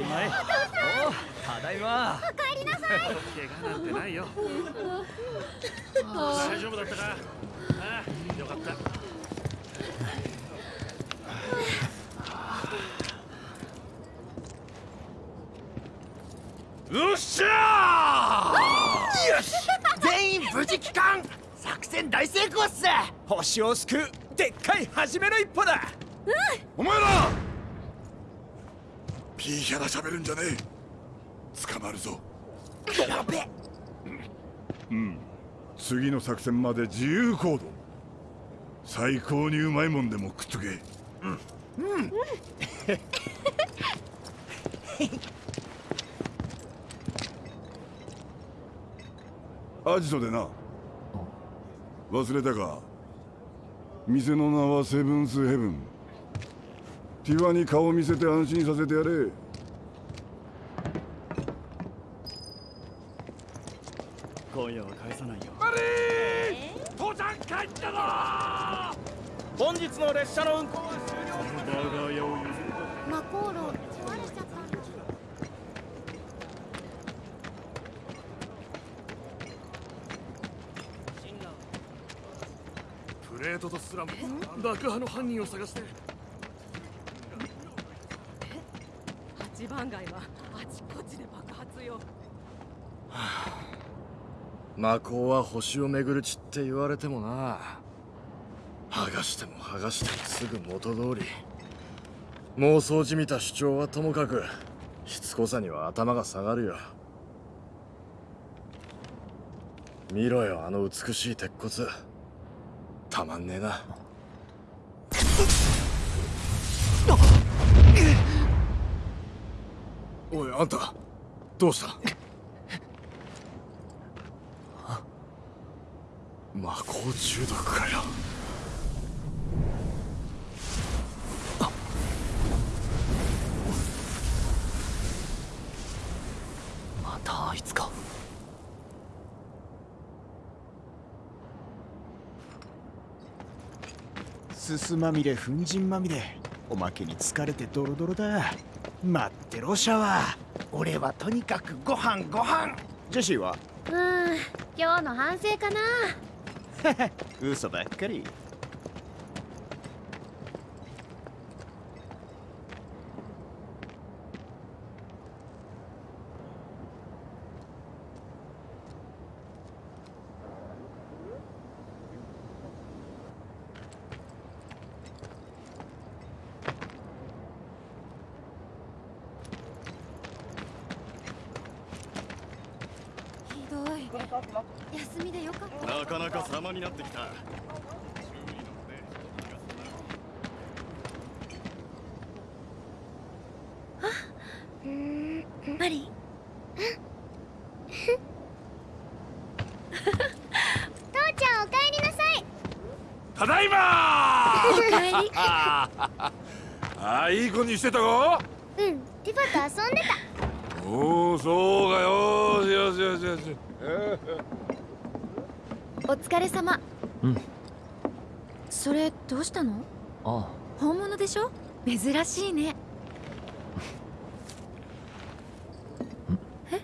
り前おただいま。お帰りなさい。怪我なんてないよ。大丈夫だったか？ああよかった。よっしゃー！よし！全員無事帰還！作戦大成功っす！星を救う！でっかい初めの一歩だ！お前らピーヒャラ喋るんじゃねえ。捕まるぞ。やべうん。次の作戦まで自由行動。最高にうまいもんでも食っとけ。うん。うん。アジトでな。忘れたか。店の名はセブンスヘブン。ティファに顔見せて安心させてやれ今夜は返さないよマリー父ちゃん帰ったぞ本日の列車の運行は我が家を譲るマコーロ壊れちゃったプレートとスラム爆破の犯人を探して八番街はあちこちで爆発よ魔法は星を巡る地って言われてもな。剥がしても剥がしてもすぐ元通り。妄想じみた主張はともかくしつこさには頭が下がるよ。見ろよあの美しい鉄骨。たまんねえな。おいあんたどうした？魔法中毒かよ。またあいつか。すすまみれ粉塵まみれおまけに疲れてドロドロだ。待ってろシャワー。俺はとにかくご飯ご飯。ジェシーは？うーん今日の反省かな 嘘ばっかりひどい休みでよかったなかなか様になってきたうーんマリン父ちゃんおかえりなさいただいま！おかえり。ああいい子にしてたか？うんティファと遊んでた。おおそうかよ。よしよしよしよし。お疲れ様。うん。それどうしたの？あ本物でしょ？珍しいね。え？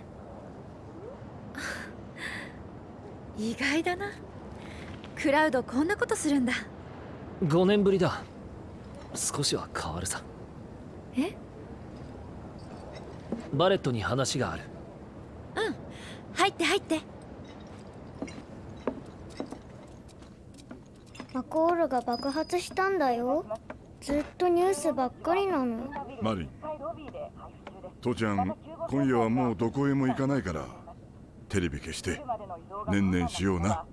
意外だなクラウドこんなことするんだ。あ5年ぶりだ。少しは変わるさ。え？バレットに話がある。うん。入って入って。マコールが爆発したんだよ。ずっとニュースばっかりなの。マリン。父ちゃん今夜はもうどこへも行かないから。テレビ消してねんねんしような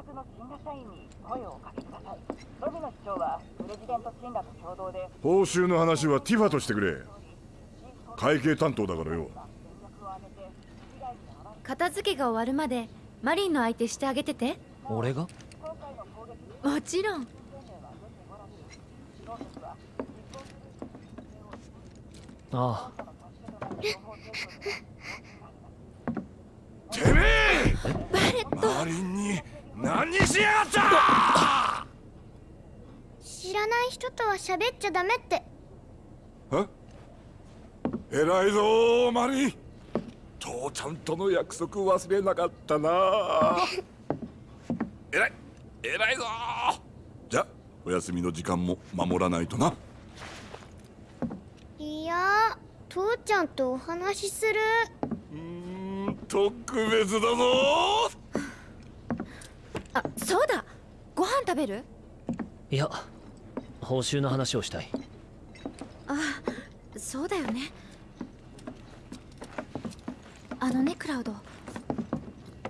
お近くの新羅社員に声をかけください。ロビの市長はプレジデントシンラと共同で報酬の話はティファとしてくれ。会計担当だからよ。片付けが終わるまでマリンの相手してあげてて。俺が？もちろん。ああ。てめえ！バレット。マリンに何しやがった！知らない人とは喋っちゃダメって。は偉いぞマリー。父ちゃんとの約束忘れなかったな。偉い偉いぞじゃお休みの時間も守らないとな。いや父ちゃんとお話しする。うーん特別だぞあそうだ。ご飯食べる？いや報酬の話をしたい。あそうだよね。あのねクラウド。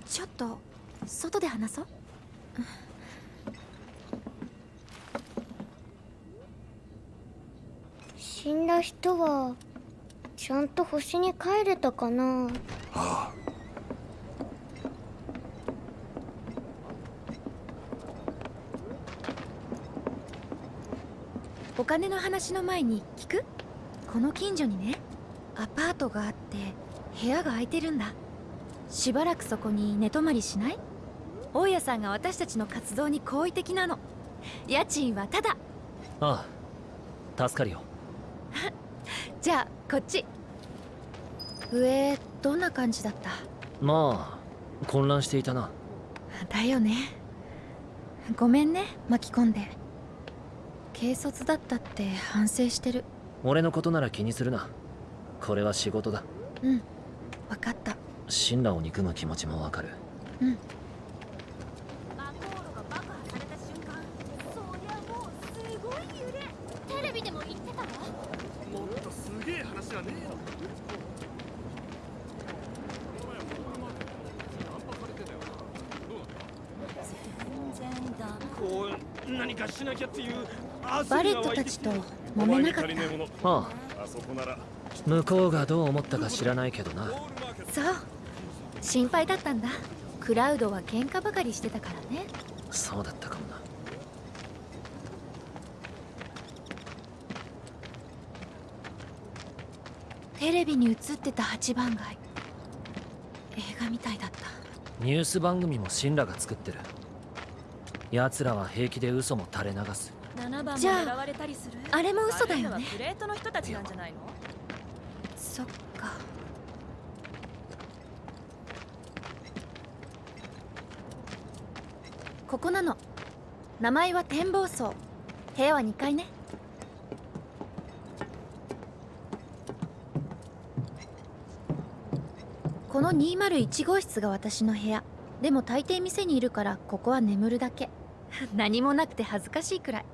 ちょっと外で話そう。死んだ人はちゃんと星に帰れたかな。あお金の話の前に聞く？この近所にねアパートがあって部屋が空いてるんだ。しばらくそこに寝泊まりしない？大家さんが私たちの活動に好意的なの。家賃はただああ助かるよ。じゃあこっち。上どんな感じだった？まあ混乱していたな。だよね。ごめんね巻き込んで軽率だったって反省してる。俺のことなら気にするな。これは仕事だ。うん。分かった。神羅を憎む気持ちもわかる。うんマコールが爆破された瞬間そりゃもうすごい揺れテレビでも言ってたわもっとすげえ話はねえのこう何かしなきゃっていうたちと揉めなかった。ああ。あそこなら。向こうがどう思ったか知らないけどな。そう。心配だったんだ。クラウドは喧嘩ばかりしてたからね。そうだったかもな。テレビに映ってた八番街。映画みたいだった。ニュース番組も神羅が作ってる。奴らは平気で嘘も垂れ流す。7番もじゃああれも嘘だよね。レートの人たちなんじゃないの？そっか。ここなの。名前は展望層部屋は2階ね。この201号室が私の部屋。でも大抵店にいるからここは眠るだけ。何もなくて恥ずかしいくらい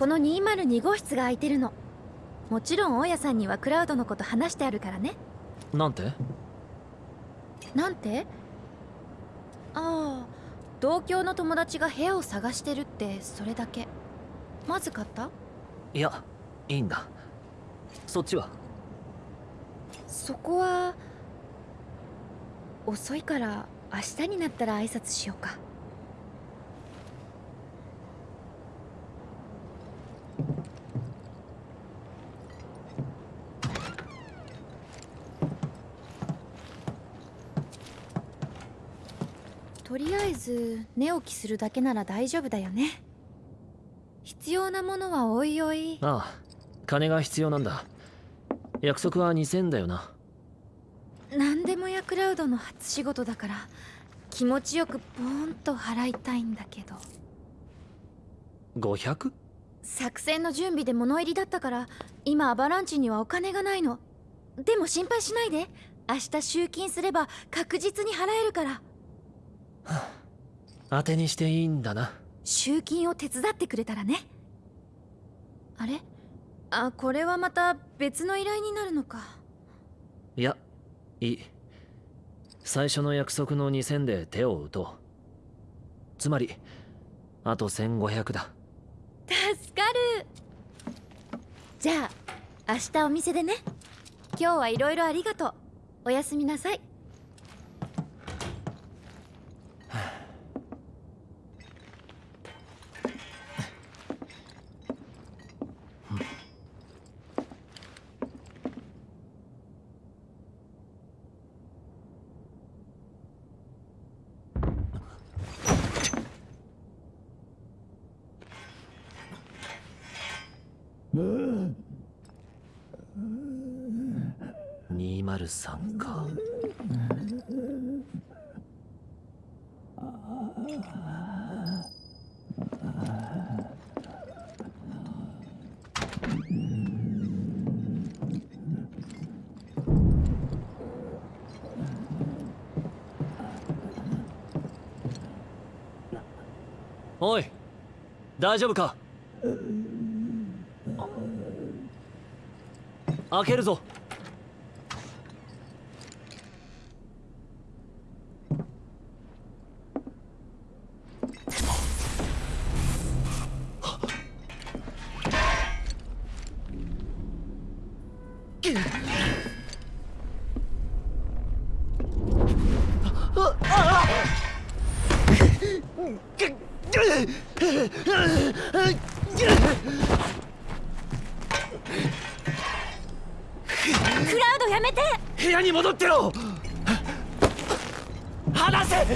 この202号室が空いてるの。もちろん大家さんにはクラウドのこと話してあるからね。なんて？なんて？ああ同郷の友達が部屋を探してるってそれだけ。まずかった？いやいいんだ。そっちは？そこは遅いから明日になったら挨拶しようかず寝起きするだけなら大丈夫だよね。必要なものはおいおい。ああ金が必要なんだ。約束は2000だよな。何でもやクラウドの初仕事だから気持ちよくポーンと払いたいんだけど。500? 作戦の準備で物入りだったから今アバランチにはお金がないの。でも心配しないで。明日集金すれば確実に払えるから当てにしていいんだな。集金を手伝ってくれたらね。あれ？あこれはまた別の依頼になるのか。いやいい。最初の約束の2000で手を打とう。つまりあと1500だ。助かる。じゃあ明日お店でね。今日はいろいろありがとう。おやすみなさい203か。おい大丈夫か？開けるぞ。クラウドやめて。部屋に戻ってろ。離せ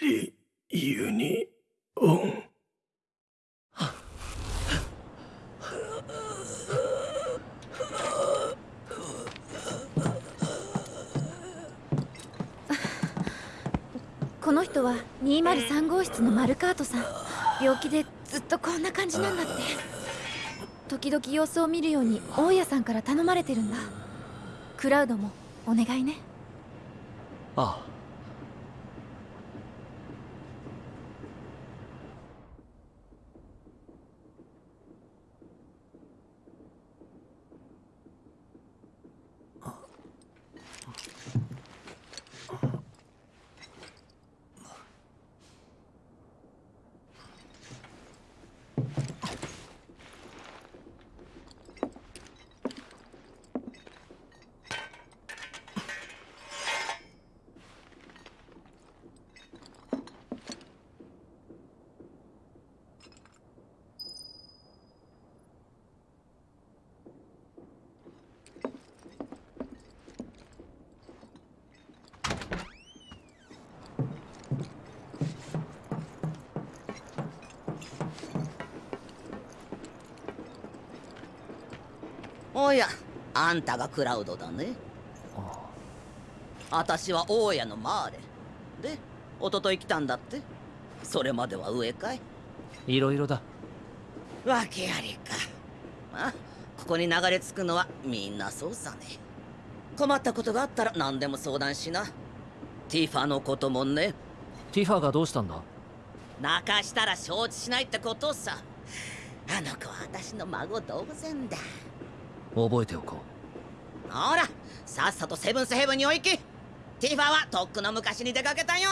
リユニオンこの人は203号室のマルカートさん病気でずっとこんな感じなんだって。時々様子を見るように大家さんから頼まれてるんだ。クラウドもお願いね。あ。おやあんたがクラウドだね。私は大家のマーレ。で一昨日来たんだって。それまでは上かいいろいろだ。わけありか。まあここに流れ着くのはみんなそうさね。困ったことがあったら何でも相談しな。ティファのこともね。ティファがどうしたんだ？泣かしたら承知しないってことさ。あの子は私の孫同然だ覚えておこほらさっさとセブンスヘブンにお行き。ティファはとっくの昔に出かけたよ。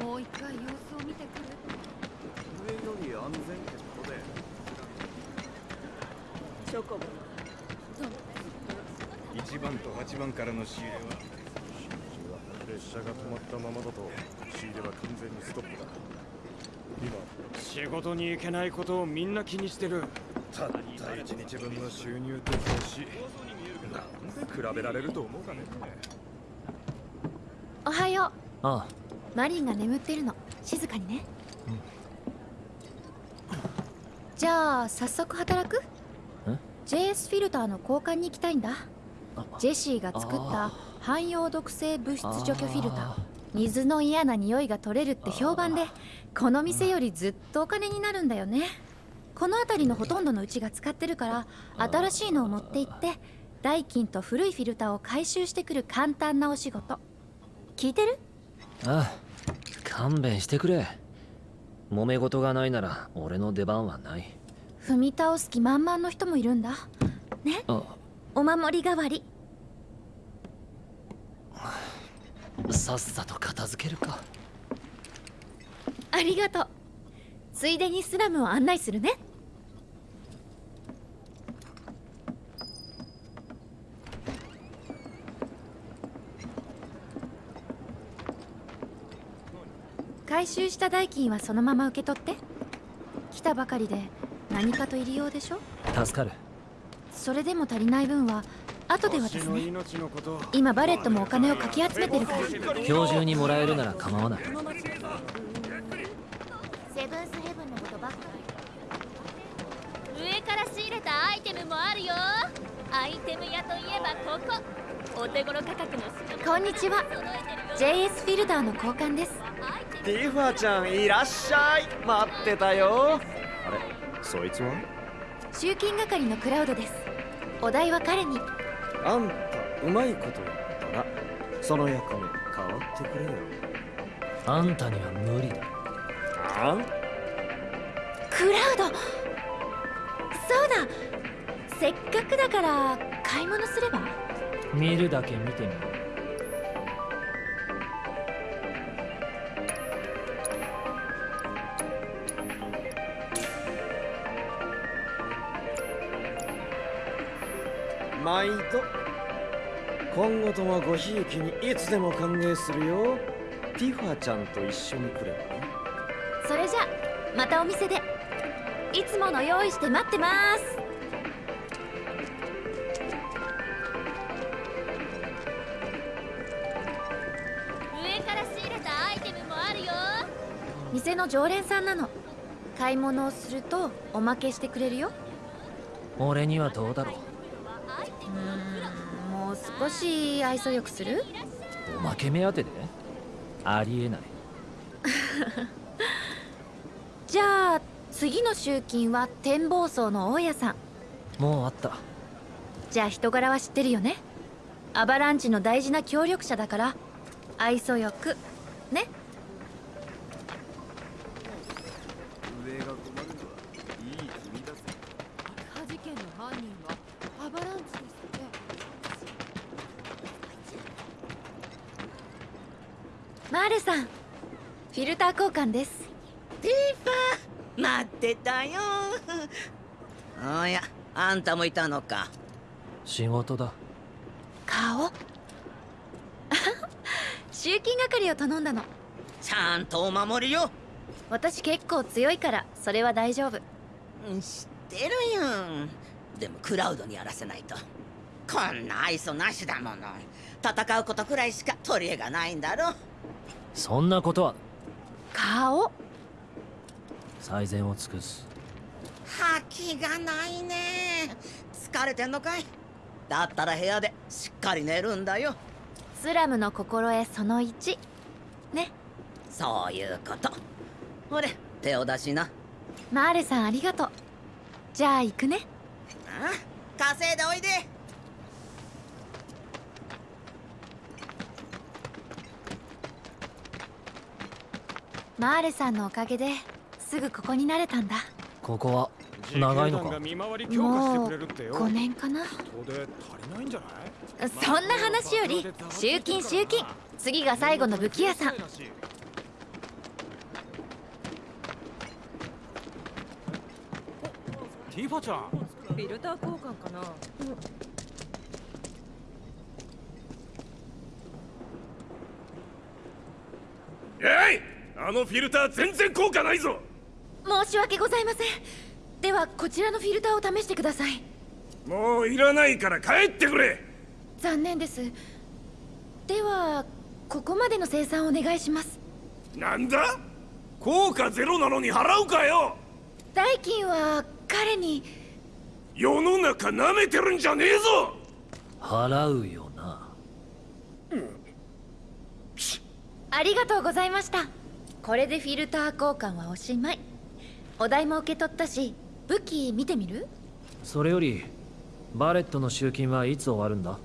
もう一回様子を見てくる。上より安全ってことで。チョコボ1番と8番からの仕入れは列車が止まったままだと仕入れは完全にストップだ。仕事に行けないことをみんな気にしてる。たった1日分の収入って欲しいなんで比べられると思うかね。おはよう。ああ。マリンが眠ってるの。静かにね、じゃあ早速働く？JS フィルターの交換に行きたいんだ。ジェシーが作った汎用毒性物質除去フィルター。水の嫌な匂いが取れるって評判でこの店よりずっとお金になるんだよね。この辺りのほとんどのうちが使ってるから新しいのを持って行って代金と古いフィルターを回収してくる簡単なお仕事。聞いてる？ああ勘弁してくれ。揉め事がないなら俺の出番はない。踏み倒す気満々の人もいるんだ。ね？あ。お守り代わりさっさと片付けるか。ありがとう。ついでにスラムを案内するね。回収した代金はそのまま受け取って。来たばかりで何かと入り用でしょ？助かる。それでも足りない分は後で渡すね。命のこと。今バレットもお金をかき集めてるから。今日中にもらえるなら構わない。セブンスヘブンのことばっかり。上から仕入れたアイテムもあるよ。アイテム屋といえばここ。お手頃価格の品こんにちは。JS フィルターの交換です。ティファちゃんいらっしゃい。待ってたよ。あれ？そいつは？集金係のクラウドです。お題は彼にあんたうまいことやったなその役目変わってくれよ。あんたには無理だ。あクラウド。そうだ。せっかくだから買い物すれば？見るだけ見てみろ毎度今後ともごひいきにいつでも歓迎するよ。ティファちゃんと一緒に来ればそれじゃまたお店で。いつもの用意して待ってます。上から仕入れたアイテムもあるよ。店の常連さんなの。買い物をするとおまけしてくれるよ。俺にはどうだろう少し愛想よくする？おまけ目当てで？ありえない。じゃあ次の集金は展望層の大家さん。もうあった。じゃあ人柄は知ってるよね。アバランチの大事な協力者だから愛想よくね上が困るのはいい君だぜ爆破事件の犯人はアバランチですよねマーレさんフィルター交換です。ティファ待ってたよ。おやあんたもいたのか。仕事だ。顔？集金係を頼んだの。ちゃんとお守りよ。私結構強いからそれは大丈夫。うん知ってるよでもクラウドにやらせないと。こんな愛想なしだもの。戦うことくらいしか取り柄がないんだろ。そんなことは顔。最善を尽くす。覇気がないね。疲れてんのかい？だったら部屋でしっかり寝るんだよ。スラムの心得その1ね。そういうこと。ほれ手を出しな。マーレさんありがとう。じゃあ行くね。あ稼いでおいでマーレさんのおかげですぐここに慣れたんだ。ここは長いのか？もうくれるってよ5年かな。そんな話より集金集金。次が最後の武器屋さん。ティファちゃん。フィルター交換かな。えいあのフィルター全然効果ないぞ。申し訳ございません。ではこちらのフィルターを試してください。もういらないから帰ってくれ。残念です。ではここまでの生産お願いします。なんだ？効果ゼロなのに払うかよ。代金は彼に。世の中舐めてるんじゃねえぞ。払うよな。ありがとうございましたこれでフィルター交換はおしまい。お題も受け取ったし武器見てみる？それよりバレットの集金はいつ終わるんだ？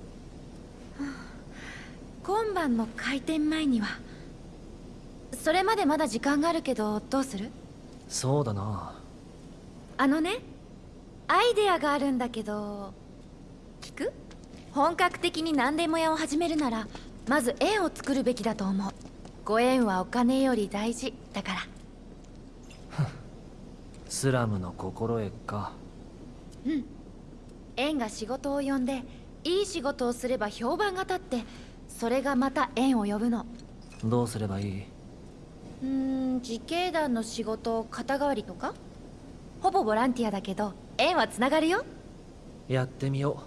今晩の開店前には。それまでまだ時間があるけどどうする？そうだな。あのねアイデアがあるんだけど聞く？本格的に何でも屋を始めるならまず円を作るべきだと思うご縁はお金より大事だから。スラムの心得か。うん。縁が仕事を呼んでいい仕事をすれば評判が立ってそれがまた縁を呼ぶの。どうすればいい？うーん自警団の仕事肩代わりとか？ほぼボランティアだけど縁はつながるよ。やってみよ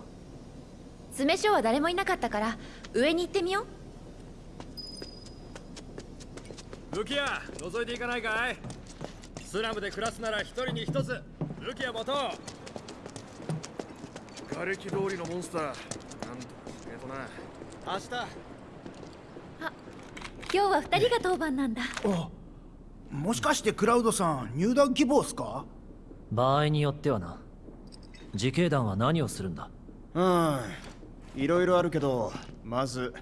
詰所は誰もいなかったから上に行ってみよう武器屋覗いていかないかい？スラムで暮らすなら一人に一つ。武器屋持とう。瓦礫通りのモンスター。なんとかえとな。明日。今日は二人が当番なんだ。もしかしてクラウドさん入団希望っすか？場合によってはな。自警団は何をするんだ？うん。いろいろあるけどまず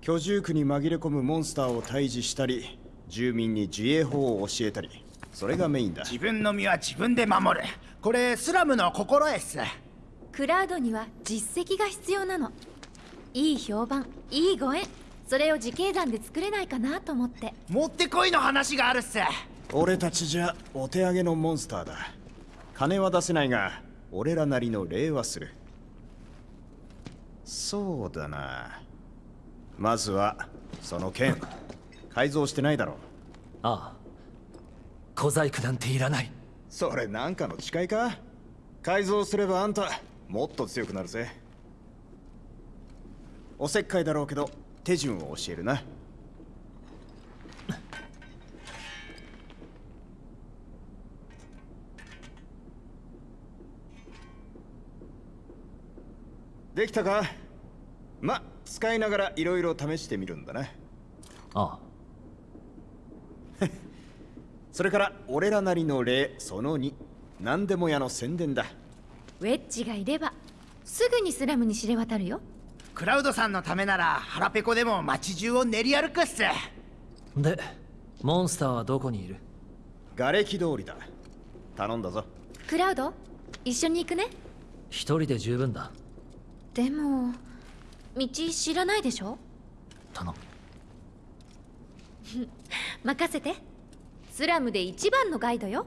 居住区に紛れ込むモンスターを退治したり住民に自衛法を教えたりそれがメインだ。自分の身は自分で守る。これスラムの心得っす。クラウドには実績が必要なの。いい評判いいご縁。それを自警団で作れないかなと思って。もってこいの話があるっす。俺たちじゃお手上げのモンスターだ。金は出せないが俺らなりの礼はする。そうだな。まずはその剣改造してないだろう。ああ。小細工なんていらない。それなんかの誓いか？改造すればあんたもっと強くなるぜ。おせっかいだろうけど手順を教えるな。できたか？ま使いながらいろいろ試してみるんだな。ああ それから俺らなりの礼その2何でも屋の宣伝だ。ウェッジがいればすぐにスラムに知れ渡るよ。クラウドさんのためなら腹ペコでも街中を練り歩くっす。でモンスターはどこにいる？瓦礫通りだ。頼んだぞ。クラウド一緒に行くね。一人で十分だ。でも道知らないでしょ？頼む 任せて。スラムで一番のガイドよ。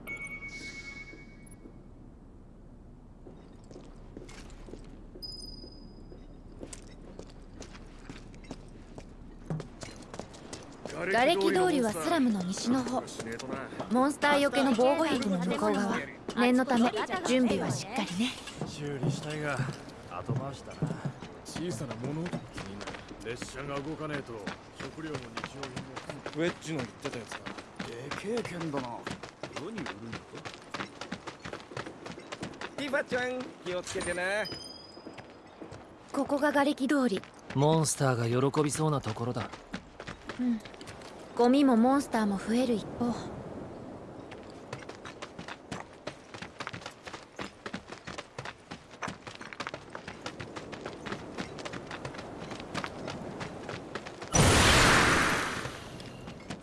瓦礫通りはスラムの西の方。モンスターよけの防護壁の向こう側。念のため準備はしっかりね。修理したいが後回しだな。小さな物音が気になる。列車が動かねえと食料も日用品もウェッジの言ってたやつかでけえ剣だな。世に売るんだ？ティファちゃん気をつけてなここが瓦礫通り。モンスターが喜びそうなところだ。うん。ゴミもモンスターも増える一方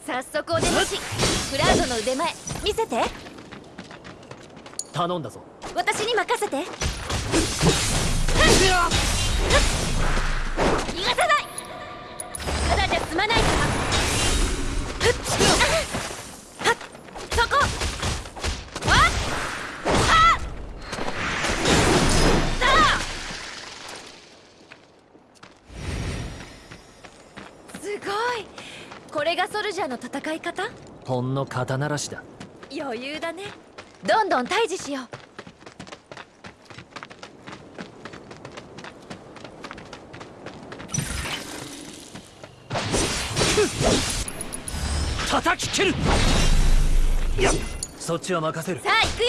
早速お出ましクラウドの腕前見せて頼んだぞ。私に任せて。逃がさない。ただじゃ済まないか。らこ。すごい。これがソルジャーの戦い方？ほんの肩慣らしだ。余裕だねどんどん退治しよう。叩き切る。いやそっちは任せる。さあ行くよ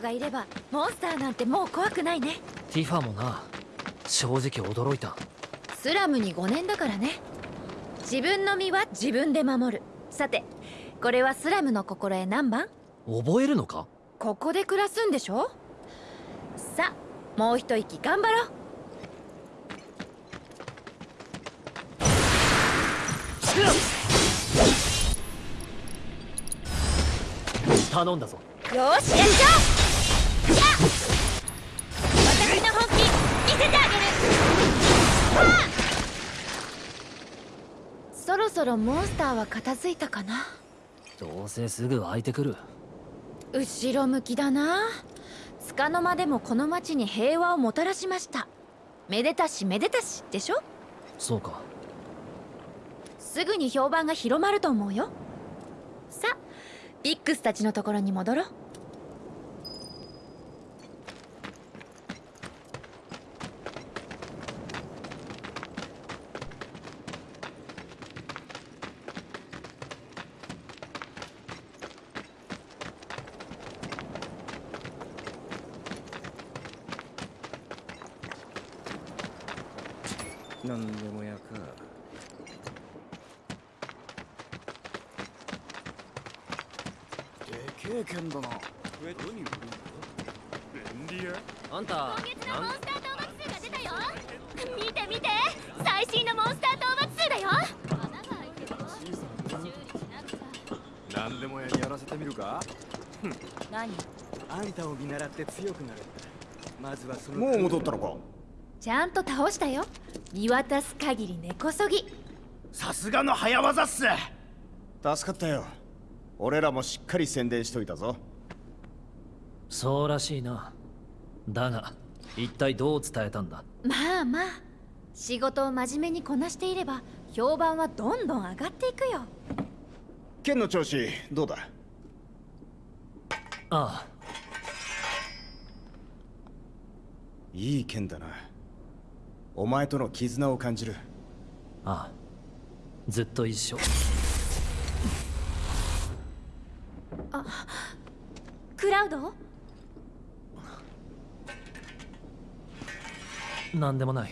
がいればモンスターなんてもう怖くないね。ティファもな。正直驚いた。スラムに5年だからね。自分の身は自分で守る。さてこれはスラムの心得何番？覚えるのか？ここで暮らすんでしょ？さあもう一息頑張ろう。頼んだぞ。よーしやっちゃおうそろモンスターは片付いたかな？どうせすぐ湧いてくる。後ろ向きだな。束の間でもこの町に平和をもたらしました。めでたしめでたしでしょ？そうか。すぐに評判が広まると思うよ。さあビックスたちのところに戻ろうなんでもやかでけえ剣だな。何売るんだ便利屋あんた今月のモンスター討伐数が出たよ。見て見て。最新のモンスター討伐数だよ。何でも屋にやらせてみるか？何？あんたを見習って強くなる。まずはそのもう戻ったのか。ちゃんと倒したよ見渡す限り根こそぎ。さすがの早技っす。助かったよ。俺らもしっかり宣伝しといたぞ。そうらしいな。だが一体どう伝えたんだ？まあまあ。仕事を真面目にこなしていれば評判はどんどん上がっていくよ。剣の調子どうだ？ああ。いい剣だなお前との絆を感じる。ああ。ずっと一緒。あクラウド？なんでもない。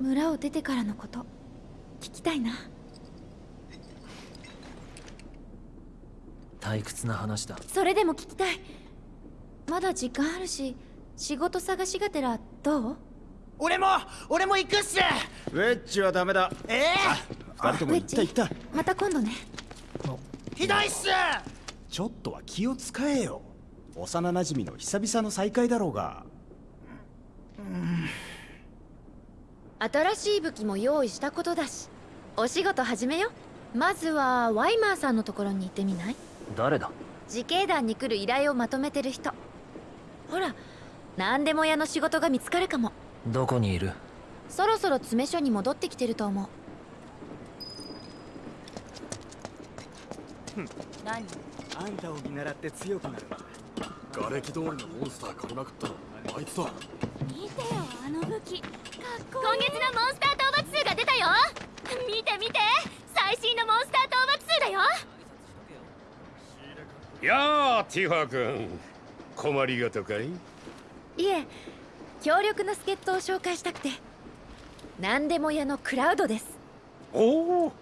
村を出てからのこと聞きたいな。退屈な話だ。それでも聞きたいまだ時間あるし仕事探しがてらどう？俺も俺も行くっす！ウェッジはダメだ。ええ二人とも行った行った。また今度ね。ひどいっす！ちょっとは気を使えよ。幼馴染の久々の再会だろうが。新しい武器も用意したことだしお仕事始めよまずはワイマーさんのところに行ってみない？誰だ？自警団に来る依頼をまとめてる人ほら何でも屋の仕事が見つかるかも。どこにいる？そろそろ詰め所に戻ってきてると思う。何？あんたを見習って強くなる瓦礫通りのモンスター狩りまくったの。あいつだ見てよあの武器。かっこいい。今月のモンスター討伐数が出たよ。見て見て。最新のモンスター討伐数だよ。やあティファ君困りごとかい？いえ強力な助っ人を紹介したくて。何でも屋のクラウドです。おお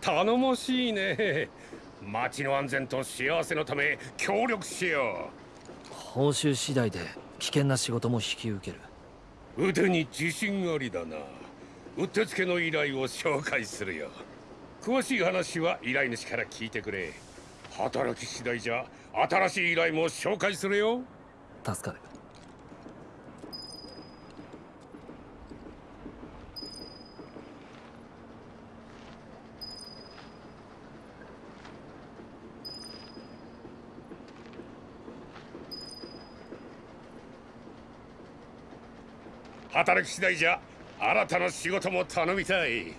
頼もしいね。町の安全と幸せのため協力しよ報酬次第で危険な仕事も引き受ける。う腕に自信ありだな。うってつけの依頼を紹介するよ。詳しい話は依頼主から聞いてくれ。働き次第じゃ新しい依頼も紹介するよ。助かる。働き次第じゃ新たな仕事も頼みたい